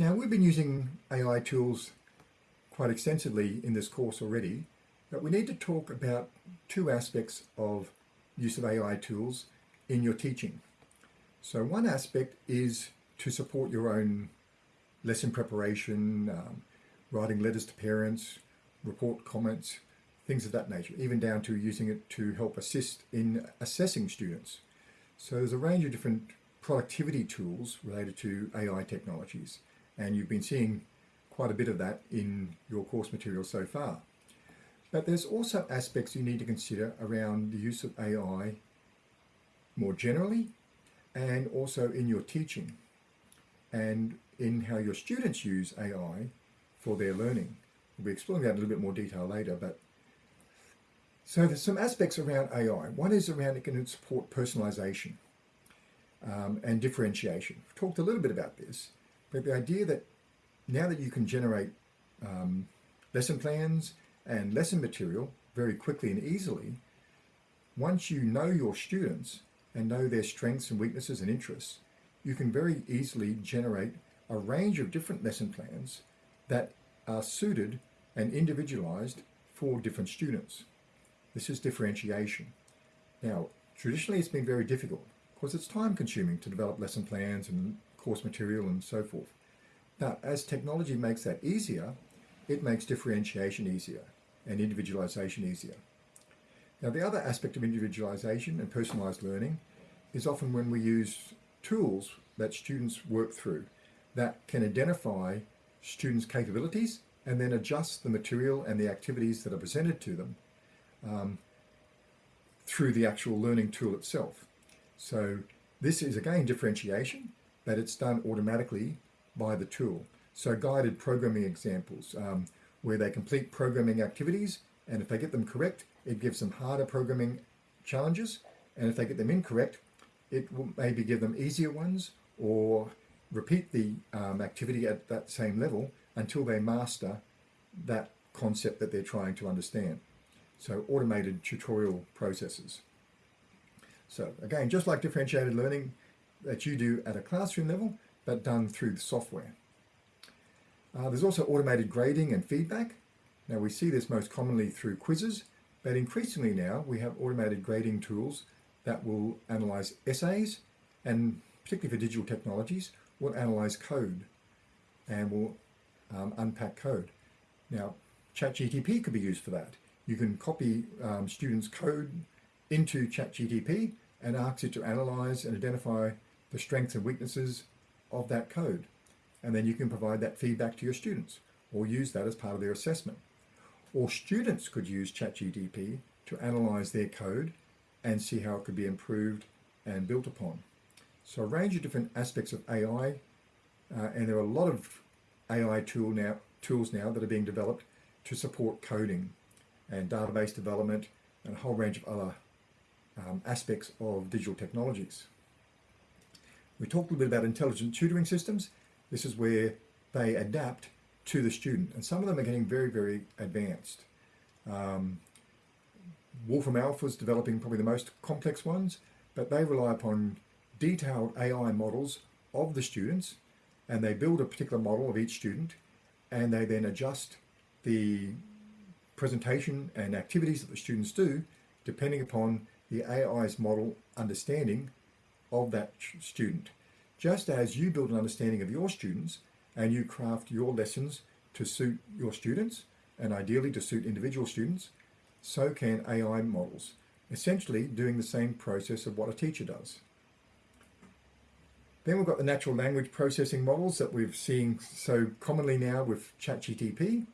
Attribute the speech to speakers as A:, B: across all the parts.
A: Now we've been using AI tools quite extensively in this course already, but we need to talk about two aspects of use of AI tools in your teaching. So one aspect is to support your own lesson preparation, um, writing letters to parents, report comments, things of that nature, even down to using it to help assist in assessing students. So there's a range of different productivity tools related to AI technologies, and you've been seeing quite a bit of that in your course material so far. But there's also aspects you need to consider around the use of AI more generally and also in your teaching and in how your students use AI for their learning. We'll be exploring that in a little bit more detail later, but so there's some aspects around AI. One is around it can support personalization um, and differentiation. We've talked a little bit about this, but the idea that now that you can generate um, lesson plans and lesson material very quickly and easily, once you know your students and know their strengths and weaknesses and interests, you can very easily generate a range of different lesson plans that are suited and individualized for different students. This is differentiation. Now, traditionally it's been very difficult because it's time consuming to develop lesson plans and course material and so forth. Now, as technology makes that easier, it makes differentiation easier and individualization easier. Now, the other aspect of individualization and personalized learning is often when we use tools that students work through that can identify students' capabilities and then adjust the material and the activities that are presented to them um, through the actual learning tool itself. So this is again differentiation, it's done automatically by the tool. So guided programming examples um, where they complete programming activities and if they get them correct, it gives them harder programming challenges. And if they get them incorrect, it will maybe give them easier ones or repeat the um, activity at that same level until they master that concept that they're trying to understand. So automated tutorial processes. So again, just like differentiated learning that you do at a classroom level, but done through the software. Uh, there's also automated grading and feedback. Now we see this most commonly through quizzes, but increasingly now we have automated grading tools that will analyze essays and particularly for digital technologies, will analyze code and will um, unpack code. Now, ChatGTP could be used for that. You can copy um, students' code into ChatGTP and ask it to analyze and identify the strengths and weaknesses of that code. And then you can provide that feedback to your students or use that as part of their assessment. Or students could use ChatGTP to analyze their code and see how it could be improved and built upon. So a range of different aspects of AI, uh, and there are a lot of AI tool now, tools now that are being developed to support coding and database development and a whole range of other um, aspects of digital technologies. We talked a little bit about intelligent tutoring systems. This is where they adapt to the student and some of them are getting very, very advanced. Um, Wolfram Alpha is developing probably the most complex ones, but they rely upon detailed AI models of the students and they build a particular model of each student and they then adjust the presentation and activities that the students do depending upon the AI's model understanding of that student. Just as you build an understanding of your students and you craft your lessons to suit your students and ideally to suit individual students, so can AI models, essentially doing the same process of what a teacher does. Then we've got the natural language processing models that we've seen so commonly now with ChatGTP,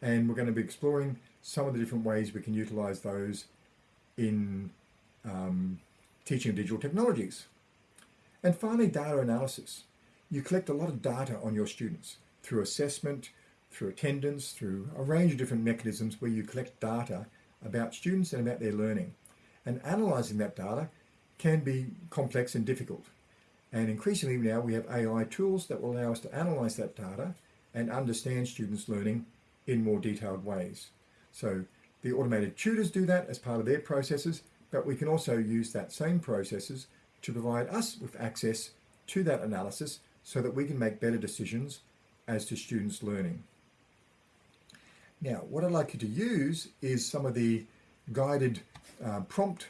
A: and we're going to be exploring some of the different ways we can utilize those in um, teaching digital technologies. And finally, data analysis. You collect a lot of data on your students through assessment, through attendance, through a range of different mechanisms where you collect data about students and about their learning. And analysing that data can be complex and difficult. And increasingly now we have AI tools that will allow us to analyse that data and understand students' learning in more detailed ways. So the automated tutors do that as part of their processes, but we can also use that same processes to provide us with access to that analysis so that we can make better decisions as to students' learning. Now, what I'd like you to use is some of the guided uh, prompt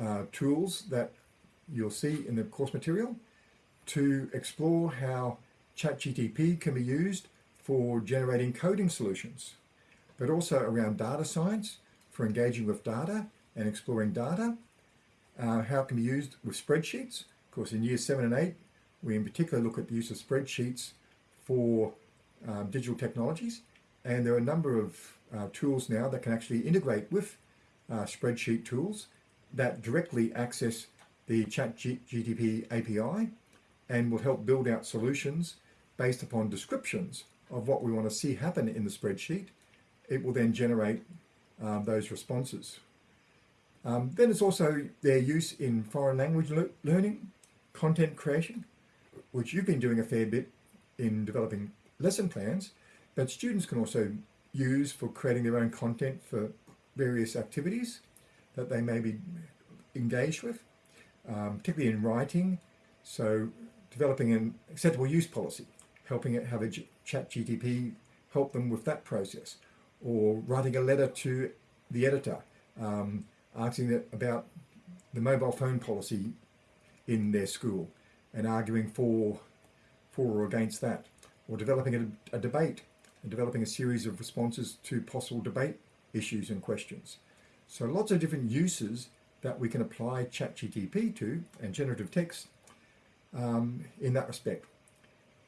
A: uh, tools that you'll see in the course material to explore how ChatGTP can be used for generating coding solutions, but also around data science for engaging with data and exploring data, uh, how it can be used with spreadsheets. Of course, in years seven and eight, we in particular look at the use of spreadsheets for um, digital technologies. And there are a number of uh, tools now that can actually integrate with uh, spreadsheet tools that directly access the ChatGTP API and will help build out solutions based upon descriptions of what we want to see happen in the spreadsheet. It will then generate um, those responses. Um, then it's also their use in foreign language le learning, content creation, which you've been doing a fair bit in developing lesson plans, but students can also use for creating their own content for various activities that they may be engaged with, um, particularly in writing. So developing an acceptable use policy, helping it have a chat GTP help them with that process, or writing a letter to the editor, um, asking about the mobile phone policy in their school and arguing for, for or against that, or developing a, a debate and developing a series of responses to possible debate issues and questions. So lots of different uses that we can apply ChatGTP to and generative text um, in that respect.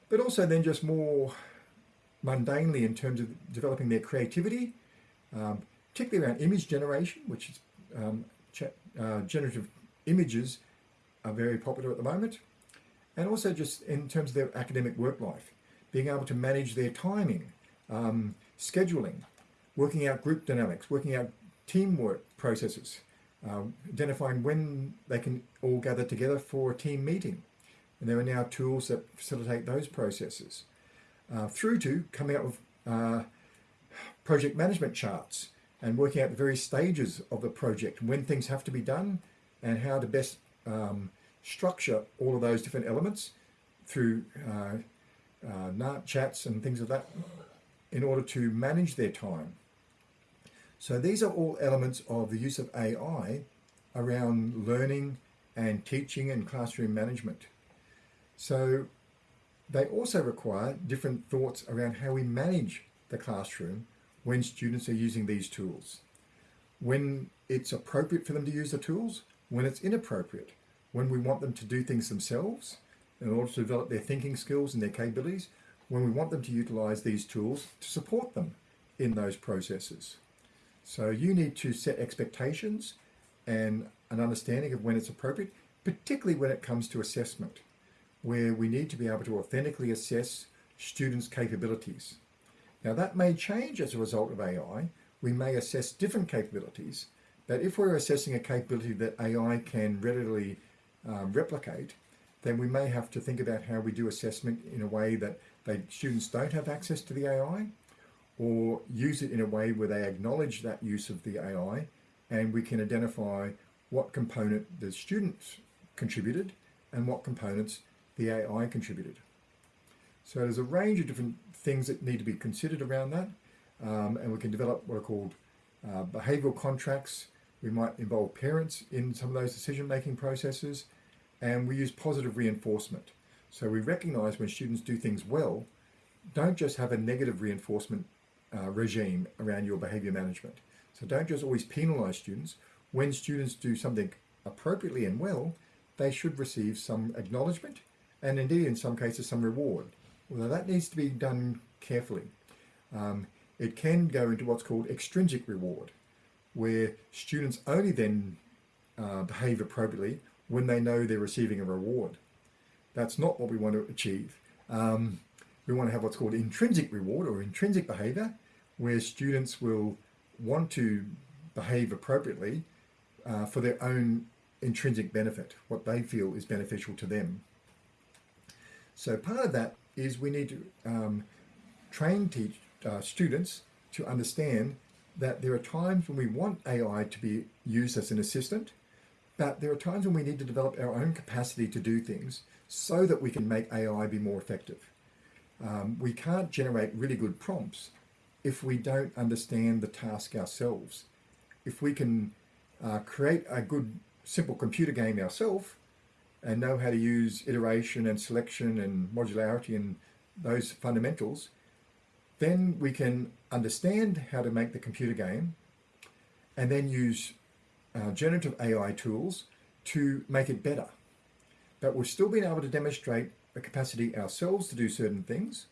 A: But also then just more mundanely in terms of developing their creativity, um, particularly around image generation, which is um, uh, generative images are very popular at the moment. And also just in terms of their academic work life, being able to manage their timing, um, scheduling, working out group dynamics, working out teamwork processes, uh, identifying when they can all gather together for a team meeting. And there are now tools that facilitate those processes. Uh, through to coming up with uh, project management charts and working out the various stages of the project, when things have to be done and how to best um, structure all of those different elements through uh, uh, Gantt charts and things of that in order to manage their time. So these are all elements of the use of AI around learning and teaching and classroom management. So they also require different thoughts around how we manage the classroom when students are using these tools. When it's appropriate for them to use the tools, when it's inappropriate, when we want them to do things themselves in order to develop their thinking skills and their capabilities, when we want them to utilize these tools to support them in those processes. So you need to set expectations and an understanding of when it's appropriate, particularly when it comes to assessment, where we need to be able to authentically assess students' capabilities. Now that may change as a result of AI. We may assess different capabilities, but if we're assessing a capability that AI can readily um, replicate, then we may have to think about how we do assessment in a way that they, students don't have access to the AI or use it in a way where they acknowledge that use of the AI and we can identify what component the students contributed and what components the AI contributed. So there's a range of different things that need to be considered around that um, and we can develop what are called uh, behavioural contracts. We might involve parents in some of those decision-making processes and we use positive reinforcement. So we recognise when students do things well, don't just have a negative reinforcement uh, regime around your behavior management. So don't just always penalize students. When students do something appropriately and well, they should receive some acknowledgement and indeed in some cases some reward. Although that needs to be done carefully. Um, it can go into what's called extrinsic reward, where students only then uh, behave appropriately when they know they're receiving a reward. That's not what we want to achieve. Um, we want to have what's called intrinsic reward or intrinsic behavior, where students will want to behave appropriately uh, for their own intrinsic benefit, what they feel is beneficial to them. So part of that is we need to um, train teach, uh, students to understand that there are times when we want AI to be used as an assistant, but there are times when we need to develop our own capacity to do things so that we can make AI be more effective. Um, we can't generate really good prompts if we don't understand the task ourselves. If we can uh, create a good simple computer game ourselves and know how to use iteration and selection and modularity and those fundamentals, then we can understand how to make the computer game and then use uh, generative AI tools to make it better. But we've still been able to demonstrate the capacity ourselves to do certain things,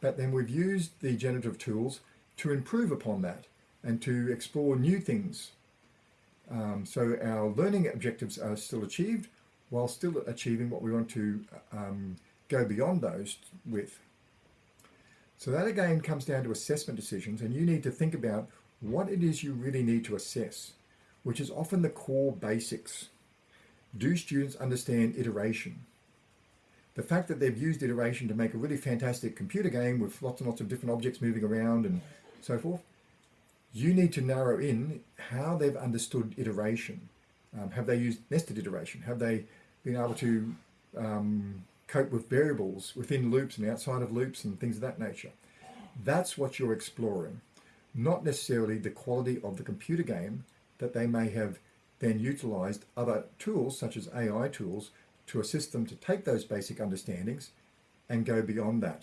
A: but then we've used the generative tools to improve upon that and to explore new things. Um, so our learning objectives are still achieved while still achieving what we want to um, go beyond those with. So that again comes down to assessment decisions and you need to think about what it is you really need to assess, which is often the core basics. Do students understand iteration? The fact that they've used iteration to make a really fantastic computer game with lots and lots of different objects moving around and so forth, you need to narrow in how they've understood iteration. Um, have they used nested iteration? Have they been able to um, cope with variables within loops and outside of loops and things of that nature? That's what you're exploring, not necessarily the quality of the computer game that they may have then utilized other tools such as AI tools to assist them to take those basic understandings and go beyond that.